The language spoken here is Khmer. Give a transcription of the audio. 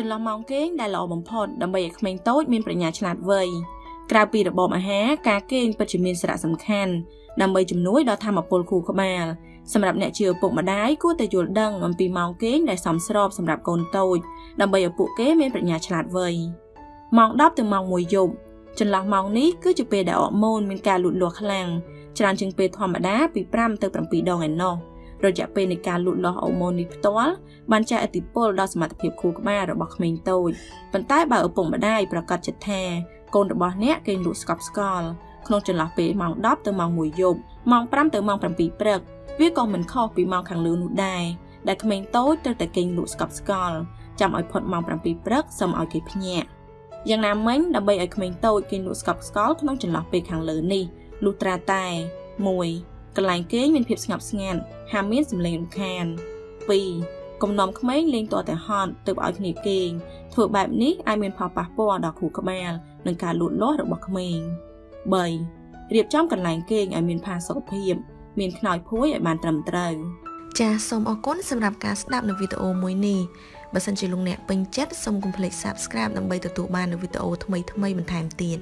ចន្លោះម៉ោងគេងដែលល្អបំផុតដើម្បីឲ្យក្មេងតូចមានប្រាជ្ញាឆ្លាតវៃក្រៅពីរបបអាហារការគេងពិតជាមានសារៈសំខាន់ដើម្បីជំនួយដល់ធម៌ពលខួរក្បាលសម្រាប់អ្នកជាឪពុកម្ដាយគួរតែយល់ដឹងអំពីម៉ោងគេងដែលសមស្របសម្រាប់កូនតូចដើម្បីឲ្យពួកគេមានប្រាជ្ញាឆ្លាតវៃម៉ោង10ទៅម៉ោង1យប់ចន្លោះម៉ោងនេះគឺជាពេលដែលអរម៉ូនមានការលូតលាស់ខ្លាំងច្រើនជាងពេលធម្មតាពី5ទៅ7ដងឯណោះ រយៈពេលនៃការលូតលាស់អរម៉ូននេះផ្ទាល់បានចែកឥទ្ធិពលដល់សមត្ថភាពខួរក្បាលរបស់ក្មេងតូចប៉ុន្តែបើឪពុកម្ដាយប្រកាសចិត្តថាកូនរបស់អ្នកគេងលក់ស្កប់ស្កល់ក្នុងចន្លោះពេលម៉ោង10ទៅម៉ោង1យប់ម៉ោង5ទៅម៉ោង7ព្រឹកវាក៏មិនខុសពីម៉ោងខាងលើនោះដែរដែលក្មេងតូចត្រូវតែគេងលក់ស្កប់ស្កល់ចាំឲ្យផុតម៉ោង7ព្រឹកសូមឲ្យគេភ្ញាក់យ៉ាងណាមិញដើម្បីឲ្យក្មេងតូចគេងលក់ស្កប់ស្កល់ក្នុងចន្លោះពេលខាងលើនេះលុះត្រាតែ1 កន្លែងគេងមានភាពស្ងប់ស្ងាត់ហាមមានសម្លេងរំខាន2កំណំក្មេងលេងតតែហត់ទើបឲ្យគ្នាគេងធ្វើបែបនេះអាចមានផលប៉ះពាល់ដល់ខួរក្បាលនិងការលូតលាស់របស់ក្មេង3រៀបចំកន្លែងគេងឲ្យមានផាសុកភាពមានខ្នើយភួយឲ្យបានត្រឹមត្រូវចាសសូមអរគុណសម្រាប់ការស្ដាប់នៅវីដេអូមួយនេះបើសិនជាលោកអ្នកពេញចិត្តសូមកុំភ្លេច Subscribe ដើម្បីទទួលបាននូវវីដេអូថ្មីៗបន្ថែមទៀត